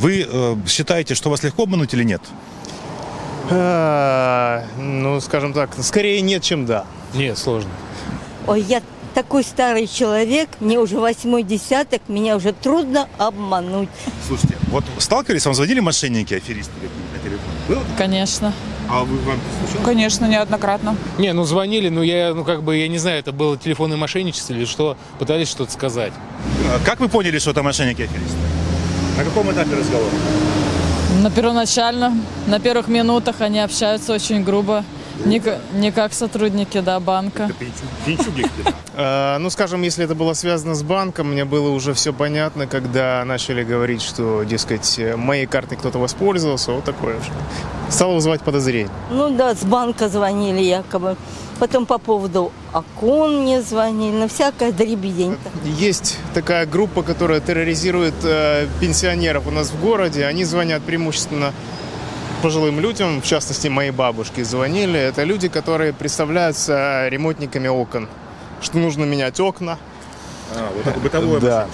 Вы э, считаете, что вас легко обмануть или нет? А, Ну, скажем так, скорее нет, чем да. Нет, сложно. Ой, я такой старый человек, мне уже восьмой десяток, меня уже трудно обмануть. Слушайте, вот сталкивались, вам звонили мошенники, аферисты какие-то на телефон? Было? Конечно. А вы вам случалось? Конечно, неоднократно. Не, ну звонили, ну я, ну как бы, я не знаю, это было телефонное мошенничество или что, пытались что-то сказать. А Как вы поняли, что это мошенники, аферисты? На каком этапе разговора? На первоначально, на первых минутах они общаются очень грубо. Не, не как сотрудники да, банка. А, Ну, скажем, если это было связано с банком, мне было уже все понятно, когда начали говорить, что, дескать, моей картой кто-то воспользовался, вот такое уже. Стало вызывать подозрение. Ну да, с банка звонили якобы. Потом по поводу окон мне звонили, ну всякая дребедень. Есть такая группа, которая терроризирует э, пенсионеров у нас в городе. Они звонят преимущественно пожилым людям, в частности, моей бабушке звонили. Это люди, которые представляются ремонтниками окон. Что нужно менять окна. А, вот это бытовое Да.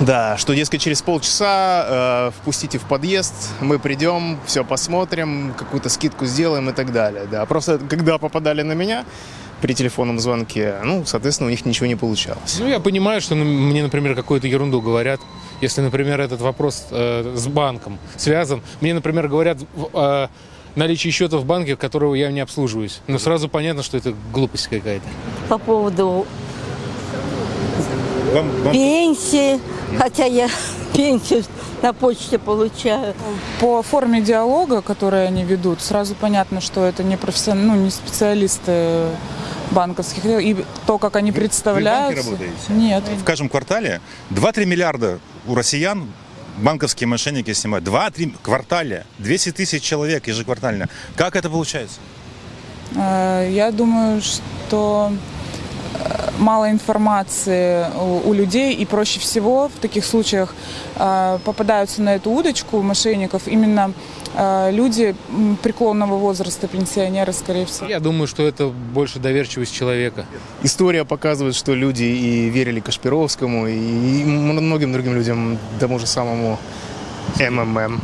Да, что, дескать, через полчаса э, впустите в подъезд, мы придем, все посмотрим, какую-то скидку сделаем и так далее. Да, просто когда попадали на меня при телефонном звонке, ну, соответственно, у них ничего не получалось. Ну, я понимаю, что ну, мне, например, какую-то ерунду говорят. Если, например, этот вопрос э, с банком связан, мне, например, говорят в, э, наличие счета в банке, которого я не обслуживаюсь. Но сразу понятно, что это глупость какая-то. По поводу Вам, вам- пенсии, хотя я пенсию на почте получаю. По форме диалога, который они ведут, сразу понятно, что это не профессион... ну, не специалисты банковских. И то, как они представляются... работаете? Нет. В каждом квартале 2-3 миллиарда у россиян банковские мошенники снимают. 2-3 квартале. 200 тысяч человек ежеквартально. Как это получается? Э, Я думаю, что мало информации у людей, и проще всего в таких случаях э, попадаются на эту удочку мошенников именно э, люди преклонного возраста, пенсионеры, скорее всего. Я думаю, что это больше доверчивость человека. История показывает, что люди и верили Кашпировскому, и многим другим людям, тому же самому МММ.